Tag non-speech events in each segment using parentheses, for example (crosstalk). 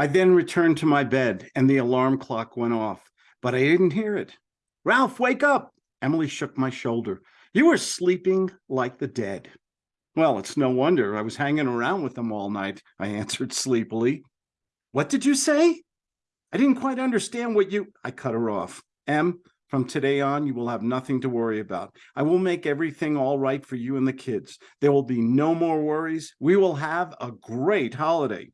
I then returned to my bed and the alarm clock went off, but I didn't hear it. Ralph, wake up. Emily shook my shoulder. You were sleeping like the dead. Well, it's no wonder I was hanging around with them all night, I answered sleepily. What did you say? I didn't quite understand what you, I cut her off. Em, from today on, you will have nothing to worry about. I will make everything all right for you and the kids. There will be no more worries. We will have a great holiday.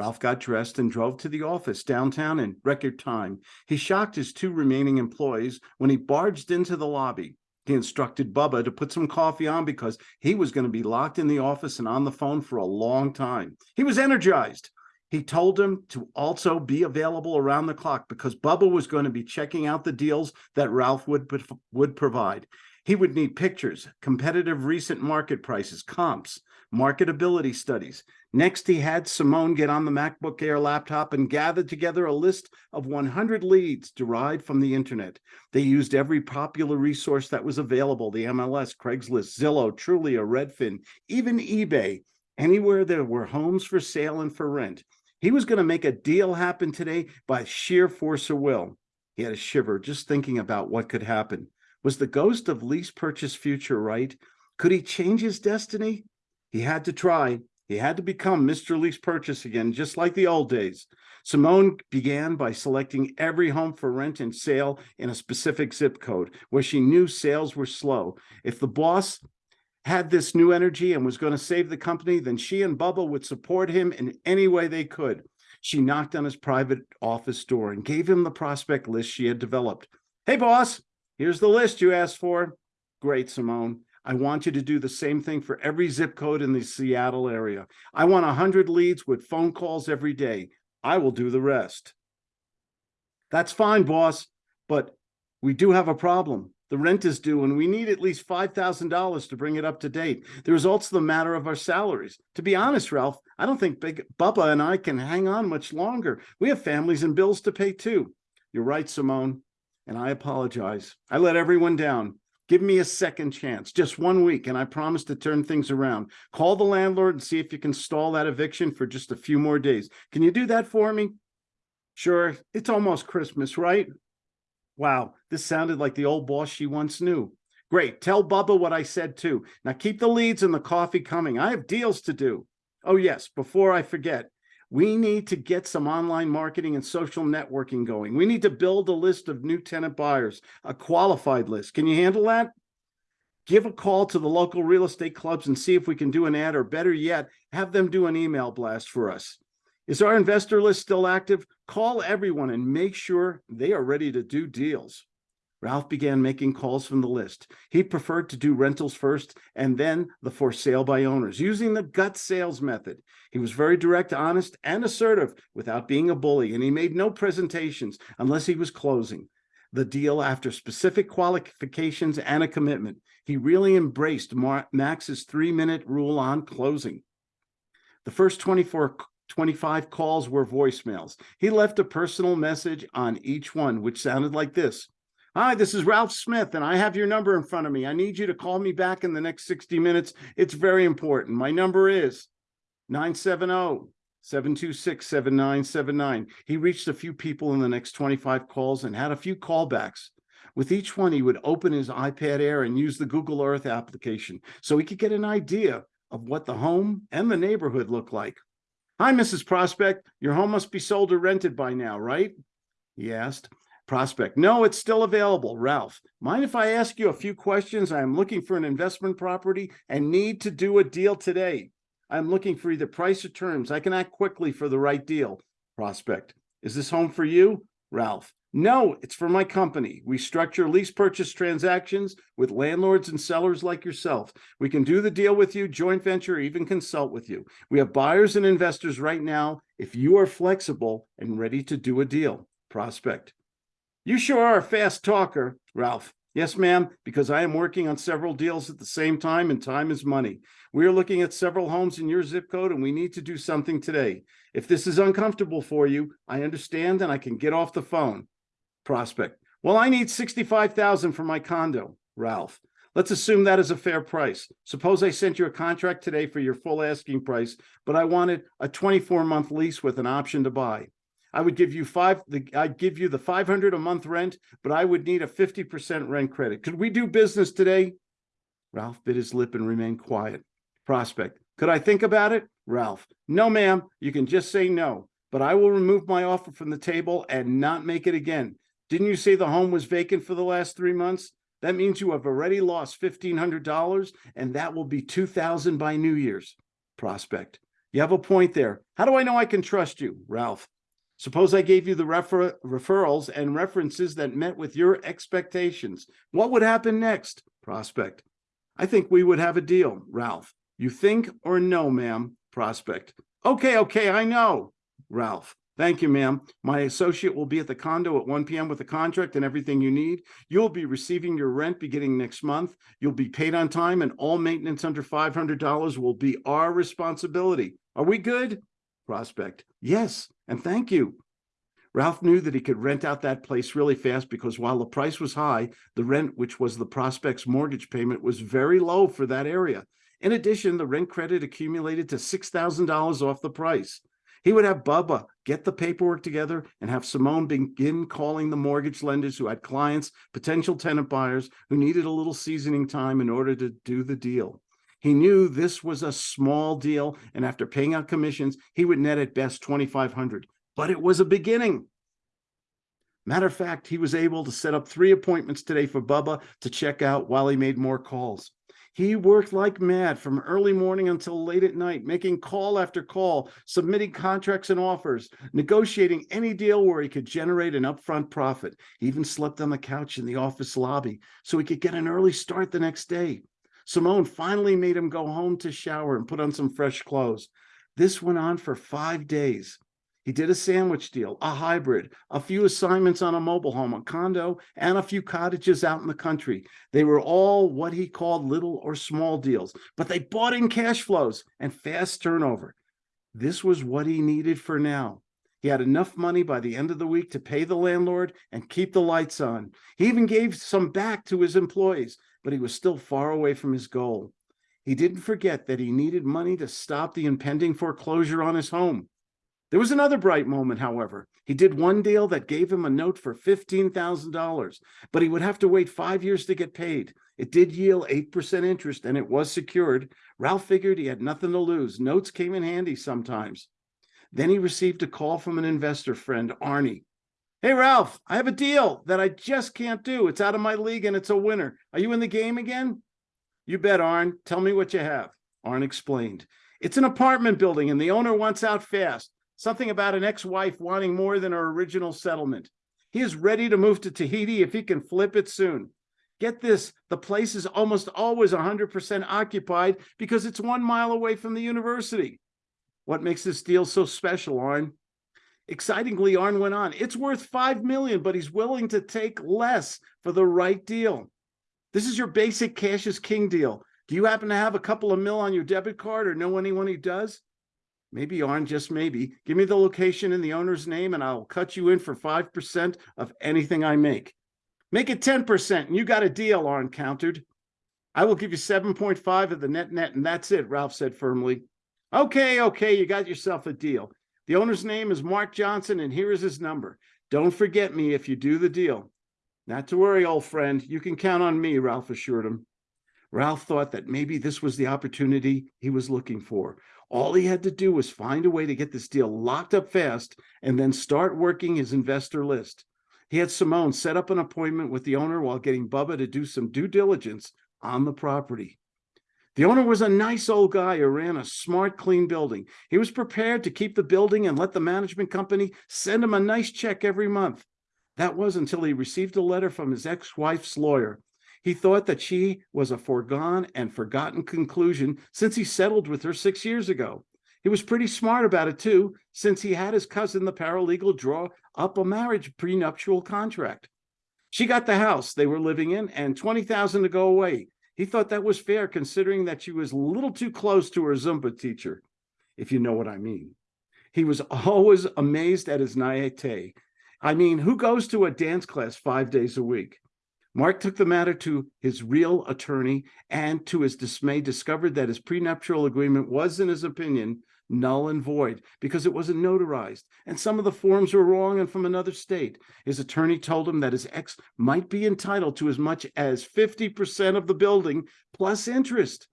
Ralph got dressed and drove to the office downtown in record time. He shocked his two remaining employees when he barged into the lobby. He instructed Bubba to put some coffee on because he was going to be locked in the office and on the phone for a long time. He was energized. He told him to also be available around the clock because Bubba was going to be checking out the deals that Ralph would, would provide. He would need pictures, competitive recent market prices, comps, marketability studies. Next, he had Simone get on the MacBook Air laptop and gather together a list of 100 leads derived from the internet. They used every popular resource that was available, the MLS, Craigslist, Zillow, Trulia, Redfin, even eBay, anywhere there were homes for sale and for rent. He was going to make a deal happen today by sheer force of will. He had a shiver just thinking about what could happen. Was the ghost of lease purchase future right? Could he change his destiny? He had to try. He had to become Mr. Lease Purchase again, just like the old days. Simone began by selecting every home for rent and sale in a specific zip code where she knew sales were slow. If the boss had this new energy and was going to save the company, then she and Bubba would support him in any way they could. She knocked on his private office door and gave him the prospect list she had developed. Hey, boss, here's the list you asked for. Great, Simone. I want you to do the same thing for every zip code in the Seattle area. I want 100 leads with phone calls every day. I will do the rest. That's fine, boss, but we do have a problem. The rent is due and we need at least $5,000 to bring it up to date. The result's the matter of our salaries. To be honest, Ralph, I don't think Big Bubba and I can hang on much longer. We have families and bills to pay too. You're right, Simone, and I apologize. I let everyone down. Give me a second chance, just one week, and I promise to turn things around. Call the landlord and see if you can stall that eviction for just a few more days. Can you do that for me? Sure, it's almost Christmas, right? Wow, this sounded like the old boss she once knew. Great, tell Bubba what I said too. Now keep the leads and the coffee coming. I have deals to do. Oh yes, before I forget, we need to get some online marketing and social networking going. We need to build a list of new tenant buyers, a qualified list. Can you handle that? Give a call to the local real estate clubs and see if we can do an ad or better yet, have them do an email blast for us. Is our investor list still active? Call everyone and make sure they are ready to do deals. Ralph began making calls from the list. He preferred to do rentals first and then the for sale by owners using the gut sales method. He was very direct, honest, and assertive without being a bully, and he made no presentations unless he was closing the deal after specific qualifications and a commitment. He really embraced Max's three minute rule on closing. The first 24 25 calls were voicemails. He left a personal message on each one, which sounded like this. Hi, this is Ralph Smith, and I have your number in front of me. I need you to call me back in the next 60 minutes. It's very important. My number is 970-726-7979. He reached a few people in the next 25 calls and had a few callbacks. With each one, he would open his iPad Air and use the Google Earth application so he could get an idea of what the home and the neighborhood looked like. Hi, Mrs. Prospect. Your home must be sold or rented by now, right? He asked. Prospect, no, it's still available. Ralph, mind if I ask you a few questions? I am looking for an investment property and need to do a deal today. I'm looking for either price or terms. I can act quickly for the right deal. Prospect, is this home for you? Ralph, no, it's for my company. We structure lease purchase transactions with landlords and sellers like yourself. We can do the deal with you, joint venture, or even consult with you. We have buyers and investors right now if you are flexible and ready to do a deal. Prospect. You sure are a fast talker, Ralph. Yes, ma'am, because I am working on several deals at the same time and time is money. We are looking at several homes in your zip code and we need to do something today. If this is uncomfortable for you, I understand and I can get off the phone prospect. Well, I need 65,000 for my condo, Ralph. Let's assume that is a fair price. Suppose I sent you a contract today for your full asking price, but I wanted a 24 month lease with an option to buy. I would give you five, the, I'd give you the 500 a month rent, but I would need a 50% rent credit. Could we do business today? Ralph bit his lip and remained quiet. Prospect, could I think about it? Ralph, no, ma'am. You can just say no, but I will remove my offer from the table and not make it again. Didn't you say the home was vacant for the last three months? That means you have already lost $1,500 and that will be 2000 by New Year's. Prospect, you have a point there. How do I know I can trust you? Ralph, suppose I gave you the refer referrals and references that met with your expectations. What would happen next? Prospect, I think we would have a deal. Ralph, you think or no, ma'am? Prospect, okay, okay, I know. Ralph, Thank you, ma'am. My associate will be at the condo at 1 p.m. with the contract and everything you need. You'll be receiving your rent beginning next month. You'll be paid on time and all maintenance under $500 will be our responsibility. Are we good? Prospect, yes, and thank you. Ralph knew that he could rent out that place really fast because while the price was high, the rent, which was the prospect's mortgage payment, was very low for that area. In addition, the rent credit accumulated to $6,000 off the price. He would have Bubba get the paperwork together and have Simone begin calling the mortgage lenders who had clients, potential tenant buyers who needed a little seasoning time in order to do the deal. He knew this was a small deal, and after paying out commissions, he would net at best 2,500, but it was a beginning. Matter of fact, he was able to set up three appointments today for Bubba to check out while he made more calls. He worked like mad from early morning until late at night, making call after call, submitting contracts and offers, negotiating any deal where he could generate an upfront profit. He even slept on the couch in the office lobby so he could get an early start the next day. Simone finally made him go home to shower and put on some fresh clothes. This went on for five days. He did a sandwich deal, a hybrid, a few assignments on a mobile home, a condo, and a few cottages out in the country. They were all what he called little or small deals, but they bought in cash flows and fast turnover. This was what he needed for now. He had enough money by the end of the week to pay the landlord and keep the lights on. He even gave some back to his employees, but he was still far away from his goal. He didn't forget that he needed money to stop the impending foreclosure on his home. There was another bright moment, however. He did one deal that gave him a note for $15,000, but he would have to wait five years to get paid. It did yield 8% interest and it was secured. Ralph figured he had nothing to lose. Notes came in handy sometimes. Then he received a call from an investor friend, Arnie. Hey, Ralph, I have a deal that I just can't do. It's out of my league and it's a winner. Are you in the game again? You bet, Arn. Tell me what you have. Arn explained. It's an apartment building and the owner wants out fast something about an ex-wife wanting more than her original settlement. He is ready to move to Tahiti if he can flip it soon. Get this, the place is almost always 100% occupied because it's one mile away from the university. What makes this deal so special, Arn? Excitingly, Arn went on, it's worth 5 million, but he's willing to take less for the right deal. This is your basic cash is king deal. Do you happen to have a couple of mil on your debit card or know anyone who does? maybe on just maybe, give me the location and the owner's name and I'll cut you in for 5% of anything I make. Make it 10% and you got a deal, Arn countered. I will give you 7.5 of the net net and that's it, Ralph said firmly. Okay, okay, you got yourself a deal. The owner's name is Mark Johnson and here is his number. Don't forget me if you do the deal. Not to worry, old friend. You can count on me, Ralph assured him. Ralph thought that maybe this was the opportunity he was looking for. All he had to do was find a way to get this deal locked up fast and then start working his investor list. He had Simone set up an appointment with the owner while getting Bubba to do some due diligence on the property. The owner was a nice old guy who ran a smart, clean building. He was prepared to keep the building and let the management company send him a nice check every month. That was until he received a letter from his ex-wife's lawyer he thought that she was a foregone and forgotten conclusion since he settled with her six years ago. He was pretty smart about it too, since he had his cousin, the paralegal, draw up a marriage prenuptial contract. She got the house they were living in and 20,000 to go away. He thought that was fair considering that she was a little too close to her Zumba teacher, if you know what I mean. He was (laughs) always amazed at his naivete. I mean, who goes to a dance class five days a week? Mark took the matter to his real attorney and to his dismay discovered that his prenuptial agreement was, in his opinion, null and void because it wasn't notarized and some of the forms were wrong and from another state. His attorney told him that his ex might be entitled to as much as 50% of the building plus interest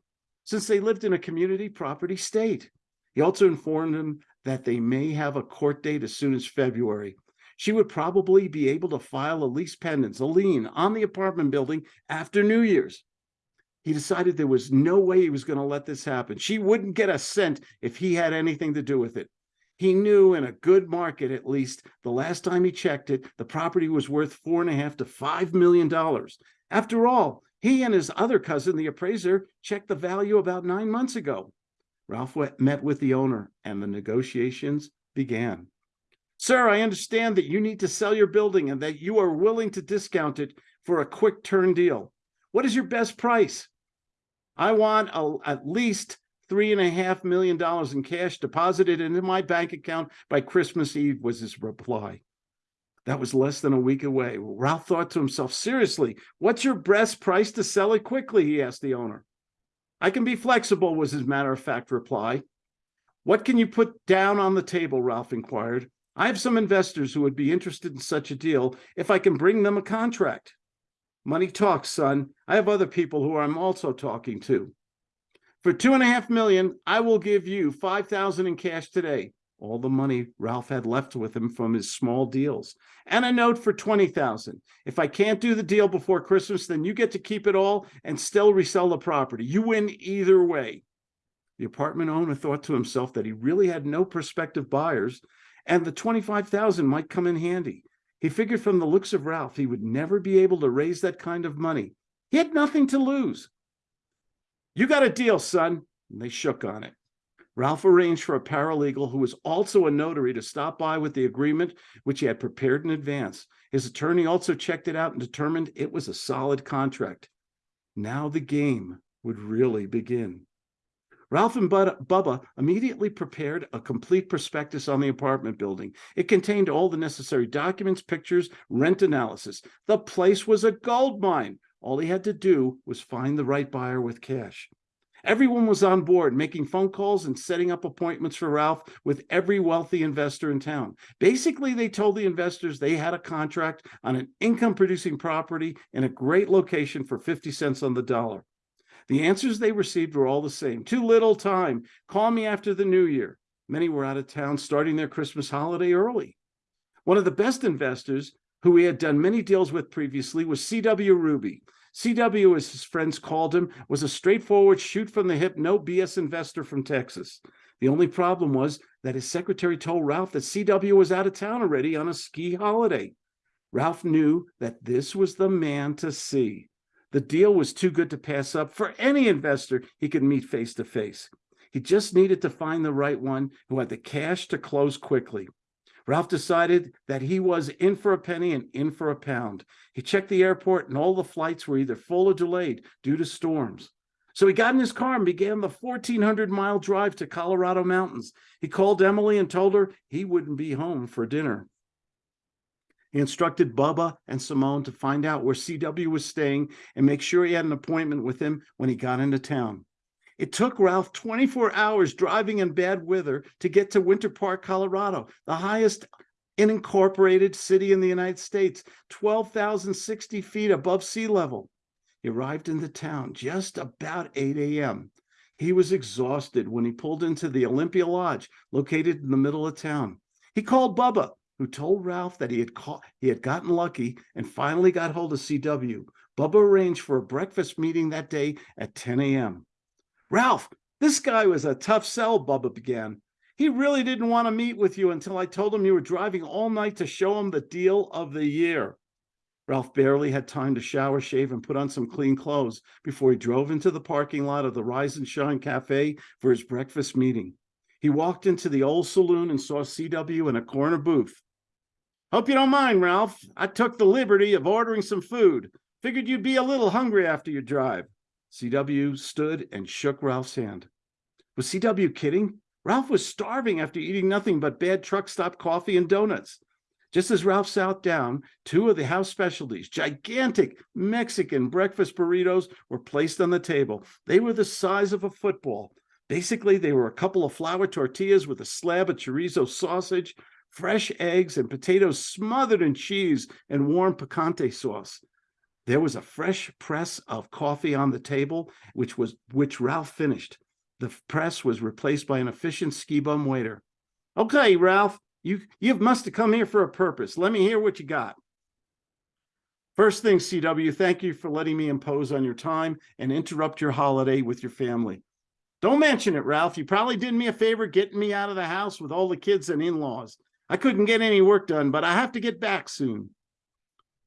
since they lived in a community property state. He also informed him that they may have a court date as soon as February. She would probably be able to file a lis pendens, a lien on the apartment building after New Year's. He decided there was no way he was going to let this happen. She wouldn't get a cent if he had anything to do with it. He knew in a good market, at least the last time he checked it, the property was worth four and a half to five million dollars. After all, he and his other cousin, the appraiser, checked the value about nine months ago. Ralph met with the owner and the negotiations began. Sir, I understand that you need to sell your building and that you are willing to discount it for a quick turn deal. What is your best price? I want a, at least three and a half million dollars in cash deposited into my bank account by Christmas Eve was his reply. That was less than a week away. Ralph thought to himself, seriously, what's your best price to sell it quickly? He asked the owner. I can be flexible, was his matter of fact reply. What can you put down on the table? Ralph inquired. I have some investors who would be interested in such a deal if I can bring them a contract. Money talks, son. I have other people who I'm also talking to. For two and a half million, I will give you 5,000 in cash today. All the money Ralph had left with him from his small deals and a note for 20,000. If I can't do the deal before Christmas, then you get to keep it all and still resell the property. You win either way. The apartment owner thought to himself that he really had no prospective buyers and the 25,000 might come in handy. He figured from the looks of Ralph, he would never be able to raise that kind of money. He had nothing to lose. You got a deal, son. And they shook on it. Ralph arranged for a paralegal who was also a notary to stop by with the agreement, which he had prepared in advance. His attorney also checked it out and determined it was a solid contract. Now the game would really begin. Ralph and Bubba immediately prepared a complete prospectus on the apartment building. It contained all the necessary documents, pictures, rent analysis. The place was a gold mine. All he had to do was find the right buyer with cash. Everyone was on board, making phone calls and setting up appointments for Ralph with every wealthy investor in town. Basically, they told the investors they had a contract on an income producing property in a great location for 50 cents on the dollar. The answers they received were all the same. Too little time. Call me after the new year. Many were out of town starting their Christmas holiday early. One of the best investors who he had done many deals with previously was C.W. Ruby. CW, as his friends called him, was a straightforward, shoot from the hip, no BS investor from Texas. The only problem was that his secretary told Ralph that CW was out of town already on a ski holiday. Ralph knew that this was the man to see. The deal was too good to pass up for any investor he could meet face to face. He just needed to find the right one who had the cash to close quickly. Ralph decided that he was in for a penny and in for a pound. He checked the airport and all the flights were either full or delayed due to storms. So he got in his car and began the 1400 mile drive to Colorado mountains. He called Emily and told her he wouldn't be home for dinner. He instructed Bubba and Simone to find out where CW was staying and make sure he had an appointment with him when he got into town. It took Ralph 24 hours driving in bad weather to get to Winter Park, Colorado, the highest unincorporated city in the United States, 12,060 feet above sea level. He arrived in the town just about 8 a.m. He was exhausted when he pulled into the Olympia Lodge, located in the middle of town. He called Bubba, who told Ralph that he had caught, he had gotten lucky and finally got hold of CW. Bubba arranged for a breakfast meeting that day at 10 a.m. Ralph, this guy was a tough sell, Bubba began. He really didn't want to meet with you until I told him you were driving all night to show him the deal of the year. Ralph barely had time to shower, shave, and put on some clean clothes before he drove into the parking lot of the Rise and Shine Cafe for his breakfast meeting. He walked into the old saloon and saw CW in a corner booth. Hope you don't mind, Ralph. I took the liberty of ordering some food. Figured you'd be a little hungry after your drive. CW stood and shook Ralph's hand. Was CW kidding? Ralph was starving after eating nothing but bad truck stop coffee and donuts. Just as Ralph sat down, two of the house specialties, gigantic Mexican breakfast burritos, were placed on the table. They were the size of a football. Basically, they were a couple of flour tortillas with a slab of chorizo sausage, fresh eggs, and potatoes smothered in cheese and warm picante sauce. There was a fresh press of coffee on the table, which was which Ralph finished. The press was replaced by an efficient ski bum waiter. Okay, Ralph, you you must have come here for a purpose. Let me hear what you got. First thing, CW, thank you for letting me impose on your time and interrupt your holiday with your family. Don't mention it, Ralph. You probably did me a favor getting me out of the house with all the kids and in-laws. I couldn't get any work done, but I have to get back soon.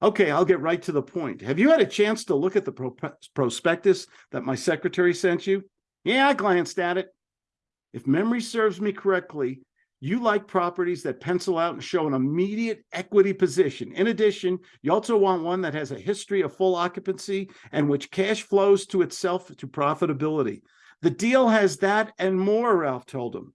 Okay, I'll get right to the point. Have you had a chance to look at the pro prospectus that my secretary sent you? Yeah, I glanced at it. If memory serves me correctly, you like properties that pencil out and show an immediate equity position. In addition, you also want one that has a history of full occupancy and which cash flows to itself to profitability. The deal has that and more, Ralph told him.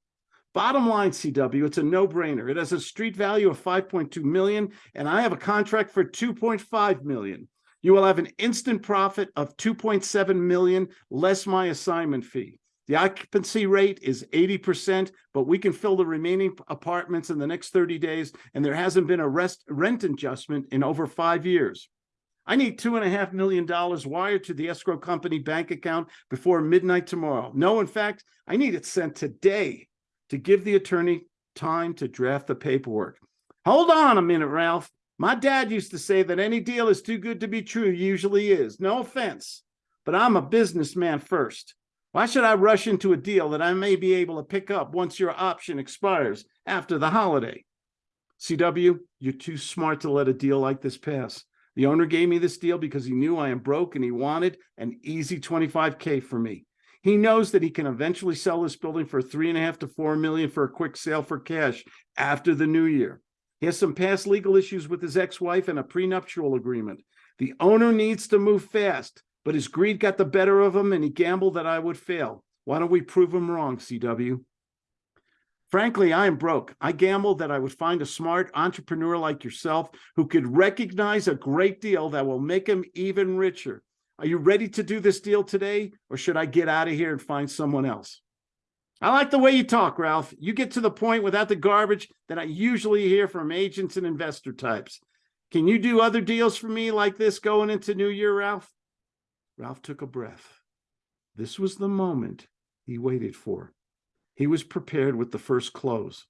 Bottom line, CW, it's a no-brainer. It has a street value of 5.2 million, and I have a contract for 2.5 million. You will have an instant profit of 2.7 million less my assignment fee. The occupancy rate is 80%, but we can fill the remaining apartments in the next 30 days, and there hasn't been a rest, rent adjustment in over five years. I need two and a half million dollars wired to the escrow company bank account before midnight tomorrow. No, in fact, I need it sent today to give the attorney time to draft the paperwork. Hold on a minute, Ralph. My dad used to say that any deal is too good to be true, usually is. No offense, but I'm a businessman first. Why should I rush into a deal that I may be able to pick up once your option expires after the holiday? CW, you're too smart to let a deal like this pass. The owner gave me this deal because he knew I am broke and he wanted an easy 25K for me. He knows that he can eventually sell this building for three and a half to four million for a quick sale for cash after the new year. He has some past legal issues with his ex-wife and a prenuptial agreement. The owner needs to move fast but his greed got the better of him and he gambled that I would fail. Why don't we prove him wrong, CW? Frankly, I am broke. I gambled that I would find a smart entrepreneur like yourself who could recognize a great deal that will make him even richer. Are you ready to do this deal today or should I get out of here and find someone else? I like the way you talk, Ralph. You get to the point without the garbage that I usually hear from agents and investor types. Can you do other deals for me like this going into New Year, Ralph? Ralph took a breath. This was the moment he waited for. He was prepared with the first close.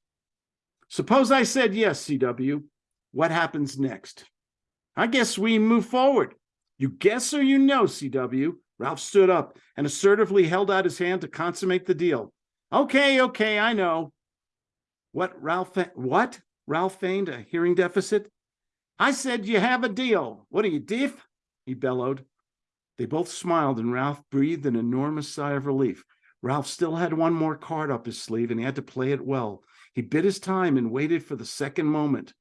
Suppose I said yes, CW. What happens next? I guess we move forward. You guess or you know, CW. Ralph stood up and assertively held out his hand to consummate the deal. Okay, okay, I know. What, Ralph, what? Ralph feigned a hearing deficit. I said you have a deal. What are you, deaf? He bellowed. They both smiled and Ralph breathed an enormous sigh of relief. Ralph still had one more card up his sleeve and he had to play it well. He bit his time and waited for the second moment.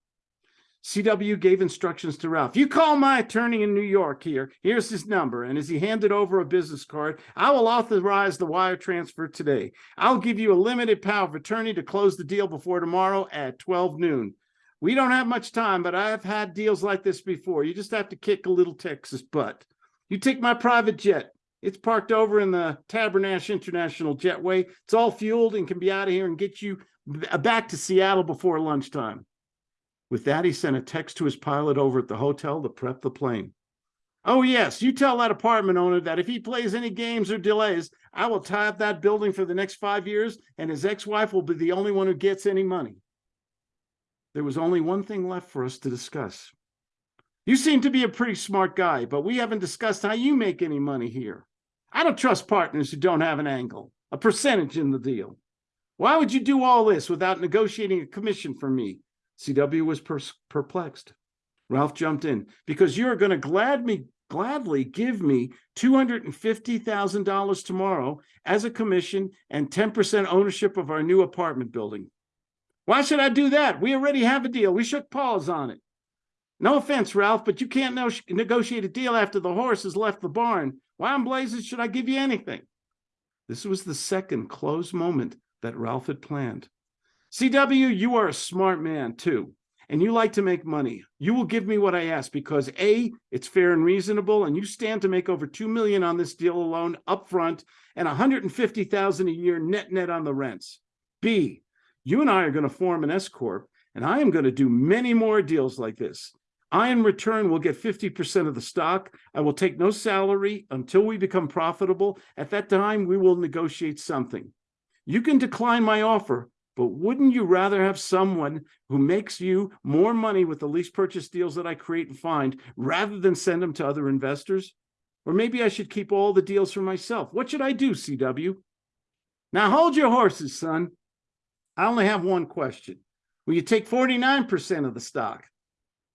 CW gave instructions to Ralph. You call my attorney in New York here. Here's his number. And as he handed over a business card, I will authorize the wire transfer today. I'll give you a limited power of attorney to close the deal before tomorrow at 12 noon. We don't have much time, but I've had deals like this before. You just have to kick a little Texas butt. You take my private jet. It's parked over in the Tabernash International Jetway. It's all fueled and can be out of here and get you back to Seattle before lunchtime. With that, he sent a text to his pilot over at the hotel to prep the plane. Oh, yes, you tell that apartment owner that if he plays any games or delays, I will tie up that building for the next five years, and his ex-wife will be the only one who gets any money. There was only one thing left for us to discuss. You seem to be a pretty smart guy, but we haven't discussed how you make any money here. I don't trust partners who don't have an angle, a percentage in the deal. Why would you do all this without negotiating a commission for me? CW was per perplexed. Ralph jumped in. Because you're going to glad me, gladly give me $250,000 tomorrow as a commission and 10% ownership of our new apartment building. Why should I do that? We already have a deal. We shook paws on it. No offense, Ralph, but you can't negotiate a deal after the horse has left the barn. Why in blazes should I give you anything? This was the second close moment that Ralph had planned. CW, you are a smart man too. and you like to make money, you will give me what I ask because A, it's fair and reasonable, and you stand to make over 2 million on this deal alone upfront and 150,000 a year net net on the rents. B, you and I are going to form an S corp and I am going to do many more deals like this. I, in return, will get 50% of the stock. I will take no salary until we become profitable. At that time, we will negotiate something. You can decline my offer, but wouldn't you rather have someone who makes you more money with the lease purchase deals that I create and find rather than send them to other investors? Or maybe I should keep all the deals for myself. What should I do, CW? Now hold your horses, son. I only have one question. Will you take 49% of the stock?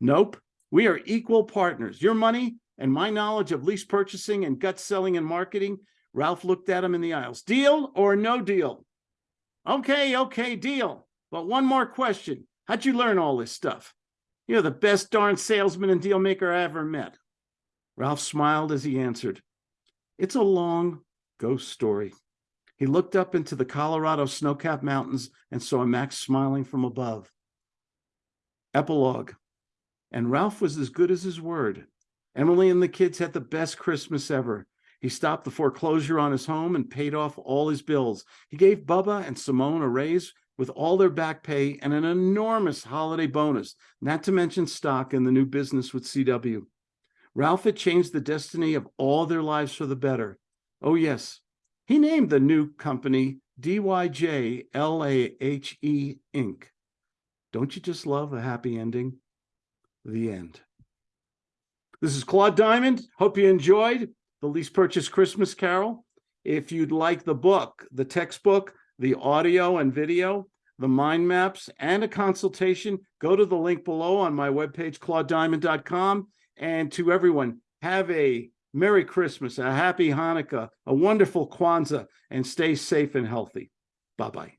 Nope. We are equal partners. Your money and my knowledge of lease purchasing and gut selling and marketing. Ralph looked at him in the aisles. Deal or no deal? Okay, okay, deal. But one more question. How'd you learn all this stuff? You're the best darn salesman and deal maker I ever met. Ralph smiled as he answered. It's a long ghost story. He looked up into the Colorado snow-capped mountains and saw Max smiling from above. Epilogue. And Ralph was as good as his word. Emily and the kids had the best Christmas ever. He stopped the foreclosure on his home and paid off all his bills. He gave Bubba and Simone a raise with all their back pay and an enormous holiday bonus, not to mention stock in the new business with CW. Ralph had changed the destiny of all their lives for the better. Oh, yes. He named the new company DYJ LAHE Inc. Don't you just love a happy ending? The end. This is Claude Diamond. Hope you enjoyed the Lease Purchase Christmas Carol. If you'd like the book, the textbook, the audio and video, the mind maps, and a consultation, go to the link below on my webpage, claudediamond.com. And to everyone, have a Merry Christmas, a Happy Hanukkah, a wonderful Kwanzaa, and stay safe and healthy. Bye-bye.